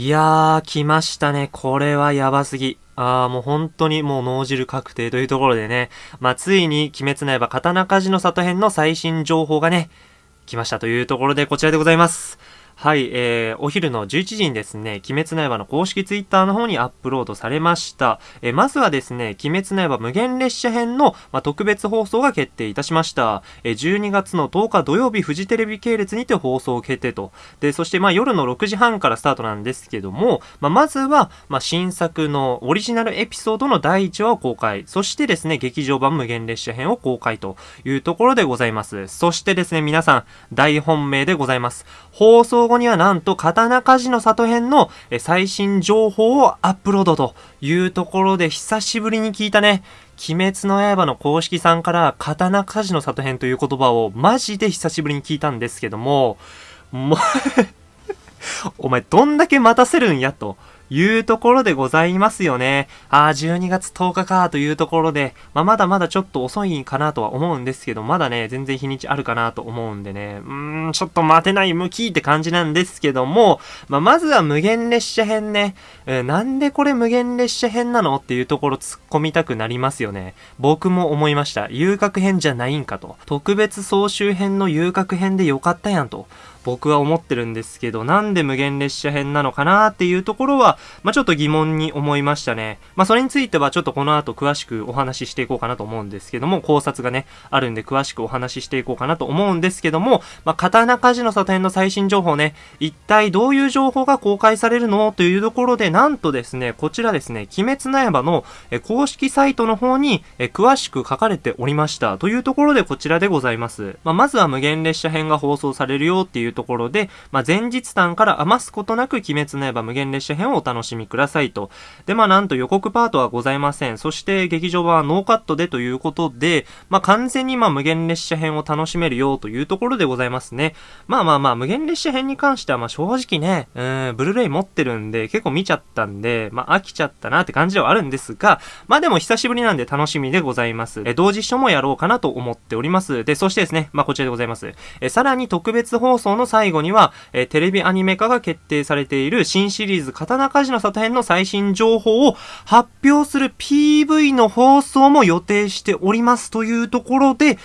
いやー、来ましたね。これはやばすぎ。あー、もう本当にもう脳汁確定というところでね。まあ、ついに、鬼滅の刃刀鍛冶の里編の最新情報がね、来ましたというところでこちらでございます。はい、えー、お昼の11時にですね、鬼滅の刃の公式ツイッターの方にアップロードされました。えー、まずはですね、鬼滅の刃無限列車編の、まあ、特別放送が決定いたしました。えー、12月の10日土曜日フジテレビ系列にて放送決定と。で、そしてまあ夜の6時半からスタートなんですけども、まあ、まずは、まあ、新作のオリジナルエピソードの第1話を公開。そしてですね、劇場版無限列車編を公開というところでございます。そしてですね、皆さん、大本命でございます。放送後にはなんと刀鍛冶の里編の最新情報をアップロードというところで久しぶりに聞いたね、鬼滅の刃の公式さんから刀鍛冶の里編という言葉をマジで久しぶりに聞いたんですけども、も お前どんだけ待たせるんやと。いうところでございますよね。ああ、12月10日かというところで、まあ、まだまだちょっと遅いかなとは思うんですけど、まだね、全然日にちあるかなと思うんでね、うーん、ちょっと待てない向きって感じなんですけども、まあ、まずは無限列車編ね、えー、なんでこれ無限列車編なのっていうところ突っ込みたくなりますよね。僕も思いました。遊郭編じゃないんかと。特別総集編の遊郭編でよかったやんと。僕は思ってるんですけど、なんで無限列車編なのかなっていうところは、まあ、ちょっと疑問に思いましたね。まあ、それについてはちょっとこの後詳しくお話ししていこうかなと思うんですけども、考察がね、あるんで詳しくお話ししていこうかなと思うんですけども、まあ、刀鍛冶の里編の最新情報ね、一体どういう情報が公開されるのというところで、なんとですね、こちらですね、鬼滅の刃の公式サイトの方に詳しく書かれておりました。というところでこちらでございます。まあ、まずは無限列車編が放送されるよっていうところで、まあ、前日談から余すことなく鬼滅の刃無限列車編をお楽しみくださいと。で、まあ、なんと予告パートはございません。そして劇場版はノーカットでということで、まあ、完全にまあ、無限列車編を楽しめるよというところでございますね。まあまあまあ、無限列車編に関してはまあ、正直ね、うん、ブルーレイ持ってるんで、結構見ちゃったんで、まあ、飽きちゃったなって感じではあるんですが、まあでも久しぶりなんで楽しみでございます。え、同時書もやろうかなと思っております。で、そしてですね、まあこちらでございます。え、さらに特別放送の最後には、えー、テレビアニメ化が決定されている新シリーズ刀鍛冶の里編の最新情報を発表する PV の放送も予定しておりますというところで、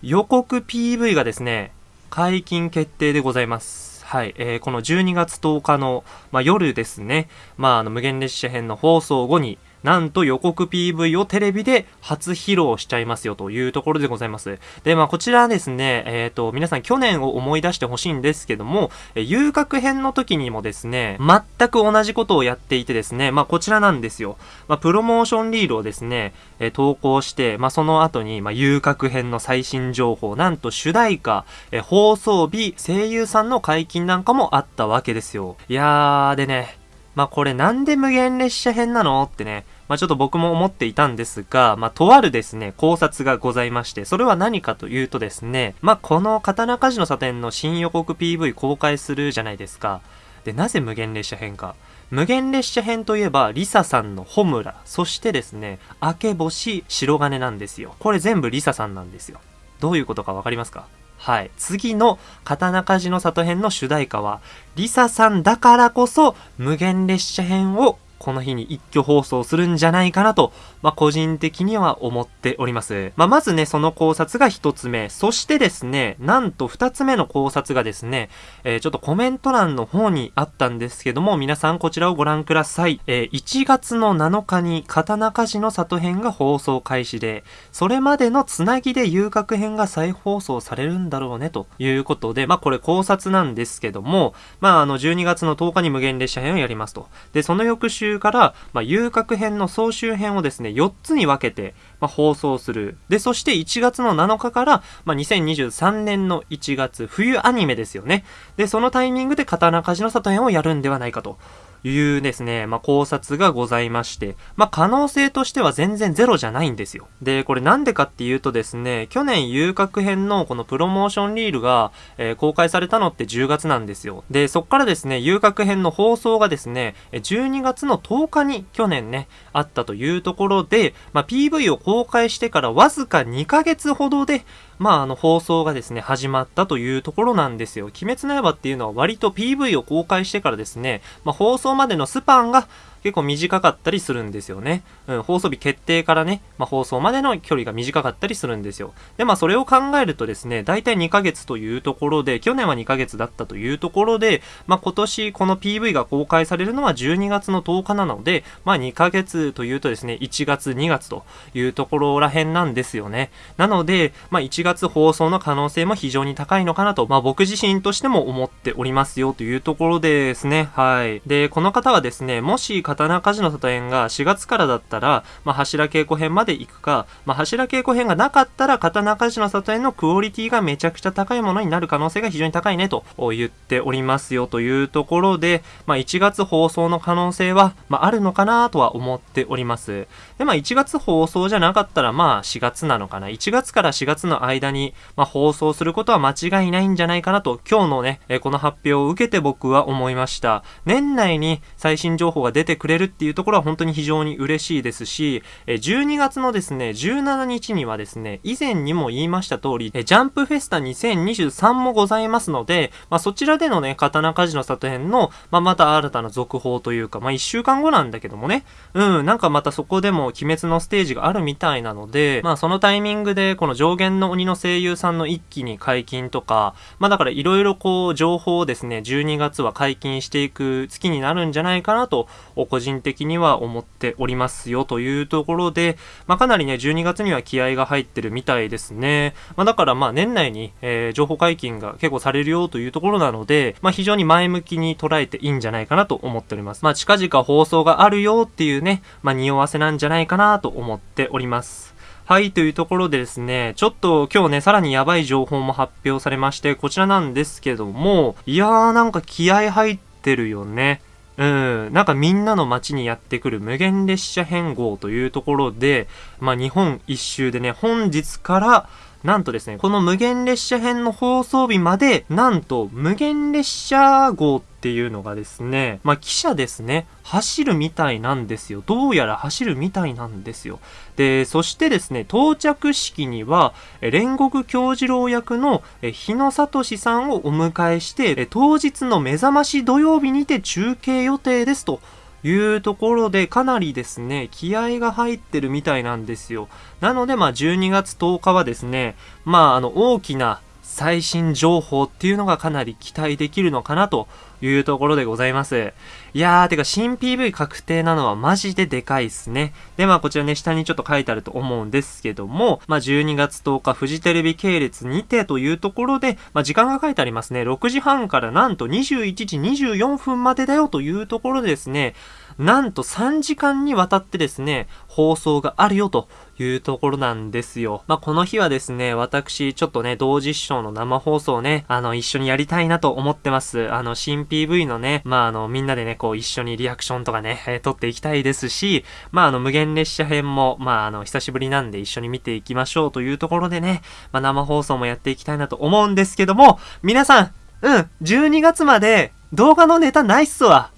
予告 PV がですね、解禁決定でございます。はい、えー、この12月10日の、まあ、夜ですね、まあ、あの、無限列車編の放送後に、なんと予告 PV をテレビで初披露しちゃいますよというところでございます。で、まあこちらですね、えっ、ー、と、皆さん去年を思い出してほしいんですけども、え遊郭編の時にもですね、全く同じことをやっていてですね、まあこちらなんですよ。まあプロモーションリールをですね、え投稿して、まあその後に、まあ遊郭編の最新情報、なんと主題歌、え放送日、声優さんの解禁なんかもあったわけですよ。いやー、でね、まあこれなんで無限列車編なの？ってね、まあちょっと僕も思っていたんですが、まあとあるですね、考察がございまして、それは何かというとですね、まあこの刀鍛冶の査定の新予告 PV 公開するじゃないですか。で、なぜ無限列車編か。無限列車編といえば、リサさんのホムラ、そしてですね、明け星白金なんですよ。これ全部リサさんなんですよ。どういうことかわかりますか？はい。次の刀鍛冶の里編の主題歌は、リサさんだからこそ無限列車編をこの日に一挙放送するんじゃないかなと、まあ、個人的には思っております。まあ、まずね、その考察が一つ目。そしてですね、なんと二つ目の考察がですね、えー、ちょっとコメント欄の方にあったんですけども、皆さんこちらをご覧ください。えー、1月の7日に刀鍛冶の里編が放送開始で、それまでのつなぎで遊郭編が再放送されるんだろうね、ということで、まあ、これ考察なんですけども、まあ、あの、12月の10日に無限列車編をやりますと。で、その翌週から、まあ、遊郭編の総集編をですね、4つに分けて、まあ、放送する。で、そして1月の7日から、まあ、2023年の1月、冬アニメですよね。で、そのタイミングで刀鍛冶の里編をやるんではないかと。いうですね、まあ、考察がございまして、まあ、可能性としては全然ゼロじゃないんですよ。で、これなんでかっていうとですね、去年遊郭編のこのプロモーションリールが、えー、公開されたのって10月なんですよ。で、そっからですね、遊郭編の放送がですね、12月の10日に去年ね、あったというところで、まあ、PV を公開してからわずか2ヶ月ほどで、まあ、あの、放送がですね、始まったというところなんですよ。鬼滅の刃っていうのは割と PV を公開してからですね、まあ、放送までのスパンが結構短かったりするんですよね。うん、放送日決定からね、まあ、放送までの距離が短かったりするんですよ。で、まあ、それを考えるとですね、大体2ヶ月というところで、去年は2ヶ月だったというところで、まあ、今年この PV が公開されるのは12月の10日なので、まあ、2ヶ月というとですね、1月、2月というところら辺なんですよね。なので、まあ、1月放送の可能性も非常に高いのかなと、まあ、僕自身としても思っておりますよというところですね。はい。で、この方はですね、もし刀鍛冶の里編が4月からだったら、まあ、柱稽古編まで行くか、まあ、柱稽古編がなかったら刀鍛冶の里編のクオリティがめちゃくちゃ高いものになる可能性が非常に高いねと言っておりますよというところで、まあ、1月放送の可能性は、まあ、あるのかなとは思っております。で、まあ、1月放送じゃなかったら、まあ、4月なのかな。1月から4月の間に、まあ、放送することは間違いないんじゃないかなと、今日のね、えこの発表を受けて僕は思いました。年内に最新情報が出てくれるっていうところは本当に非常に嬉しいですし、12月のですね、17日にはですね、以前にも言いました通り、ジャンプフェスタ2023もございますので、まあ、そちらでのね、刀鍛冶の里編の、まあ、また新たな続報というか、まあ、1週間後なんだけどもね、うん、なんかまたそこでも鬼滅のステージがあるみたいなので、まあ、そのタイミングで、この上限の鬼の声優さんの一気に解禁とか、まあ、だからいろいろこう、情報をですね、12月は解禁していく月になるんじゃないかなと、個人的には思っておりますよというところで、まあ、かなりね、12月には気合が入ってるみたいですね。まあ、だからまあ年内に、えー、情報解禁が結構されるよというところなので、まあ、非常に前向きに捉えていいんじゃないかなと思っております。まあ、近々放送があるよっていうね、まあ、匂わせなんじゃないかなと思っております。はい、というところでですね、ちょっと今日ね、さらにやばい情報も発表されまして、こちらなんですけども、いやーなんか気合入ってるよね。うん、なんかみんなの街にやってくる無限列車変更というところで、まあ日本一周でね、本日からなんとですね、この無限列車編の放送日まで、なんと無限列車号っていうのがですね、まあ、汽車ですね、走るみたいなんですよ。どうやら走るみたいなんですよ。で、そしてですね、到着式には、煉獄京次郎役の日野聡さんをお迎えして、当日の目覚まし土曜日にて中継予定ですと。いうところでかなりですね、気合が入ってるみたいなんですよ。なので、まあ、12月10日はですね、まあ、あの、大きな最新情報っていうのがかなり期待できるのかなというところでございます。いやー、てか新 PV 確定なのはマジででかいっすね。で、まあこちらね、下にちょっと書いてあると思うんですけども、まあ12月10日、フジテレビ系列にてというところで、まあ時間が書いてありますね。6時半からなんと21時24分までだよというところでですね、なんと3時間にわたってですね、放送があるよというところなんですよ。まあ、この日はですね、私、ちょっとね、同時視聴の生放送ね、あの、一緒にやりたいなと思ってます。あの、新 PV のね、まあ、あの、みんなでね、こう、一緒にリアクションとかね、えー、撮っていきたいですし、まあ、あの、無限列車編も、まあ、あの、久しぶりなんで一緒に見ていきましょうというところでね、まあ、生放送もやっていきたいなと思うんですけども、皆さん、うん、12月まで動画のネタないっすわ。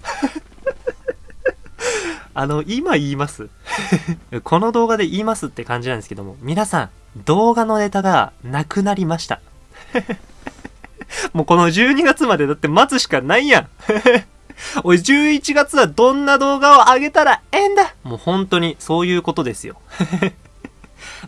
あの、今言います。この動画で言いますって感じなんですけども、皆さん、動画のネタがなくなりました。もうこの12月までだって待つしかないやん。おい、11月はどんな動画を上げたらええんだ。もう本当にそういうことですよ。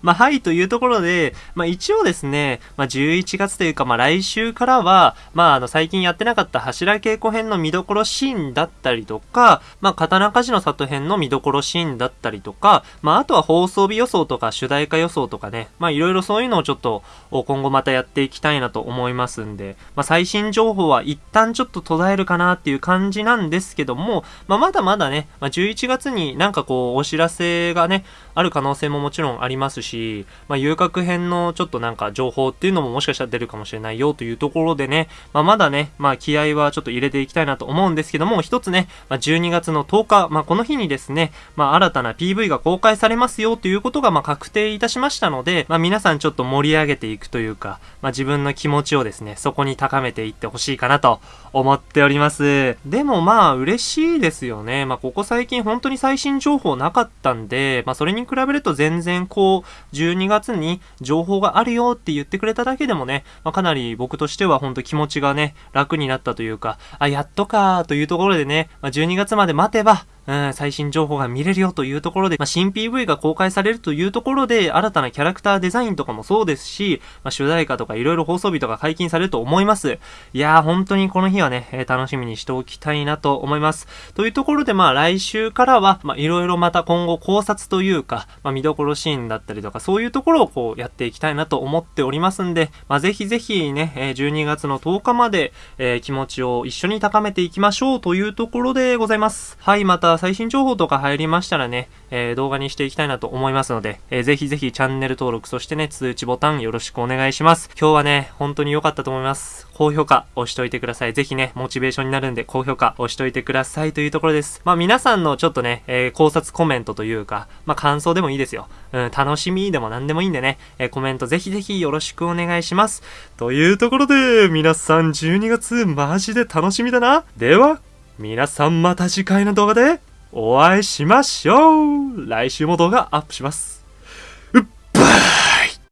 まあ、はい、というところで、まあ、一応ですね、まあ、11月というか、まあ、来週からは、まあ、あの、最近やってなかった柱稽古編の見どころシーンだったりとか、まあ、刀鍛冶の里編の見どころシーンだったりとか、まあ、あとは放送日予想とか主題歌予想とかね、まあ、いろいろそういうのをちょっと、今後またやっていきたいなと思いますんで、まあ、最新情報は一旦ちょっと途絶えるかなっていう感じなんですけども、まあ、まだまだね、まあ、11月になんかこう、お知らせがね、ある可能性ももちろんありますし、まあ、遊郭編のちょっとなんか情報っていうのももしかしたら出るかもしれないよというところでね、まあ、まだね、まあ、気合はちょっと入れていきたいなと思うんですけども、一つね、まあ、12月の10日、まあ、この日にですね、まあ、新たな PV が公開されますよということが、まあ、確定いたしましたので、まあ、皆さんちょっと盛り上げていくというか、まあ、自分の気持ちをですね、そこに高めていってほしいかなと思っております。でもまあ、嬉しいですよね。まあ、ここ最近本当に最新情報なかったんで、まあ、それに比べると全然こう、12月に情報があるよって言ってくれただけでもね、まあ、かなり僕としては本当気持ちがね、楽になったというか、あ、やっとかというところでね、まあ、12月まで待てば、うん、最新情報が見れるよというところで、まあ、新 PV が公開されるというところで、新たなキャラクターデザインとかもそうですし、まあ、主題歌とかいろいろ放送日とか解禁されると思います。いやー、本当にこの日はね、えー、楽しみにしておきたいなと思います。というところで、まあ、来週からは、まあ、いろいろまた今後考察というか、まあ、見どころシーンだったりとか、そういうところをこう、やっていきたいなと思っておりますんで、まあ、ぜひぜひね、え、12月の10日まで、えー、気持ちを一緒に高めていきましょうというところでございます。はい、また最新情報とか入りましたらね、えー、動画にしていきたいなと思いますので、えー、ぜひぜひチャンネル登録、そしてね、通知ボタンよろしくお願いします。今日はね、本当に良かったと思います。高評価押しといてください。ぜひね、モチベーションになるんで、高評価押しといてくださいというところです。まあ皆さんのちょっとね、えー、考察コメントというか、まあ感想でもいいですよ。うん、楽しみでも何でもいいんでね、えー、コメントぜひぜひよろしくお願いします。というところで、皆さん12月マジで楽しみだな。では、皆さんまた次回の動画でお会いしましょう来週も動画アップします。